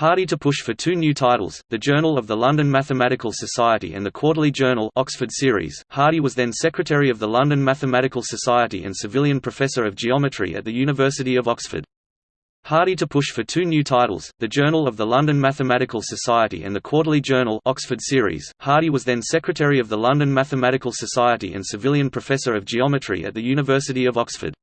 Hardy to push for two new titles, the Journal of the London Mathematical Society and the Quarterly Journal Oxford Series. Hardy was then Secretary of the London Mathematical Society and Savilian Professor of Geometry at the University of Oxford. Hardy to push for two new titles, the Journal of the London Mathematical Society and the Quarterly Journal Oxford Series. Hardy was then Secretary of the London Mathematical Society and Savilian Professor of Geometry at the University of Oxford.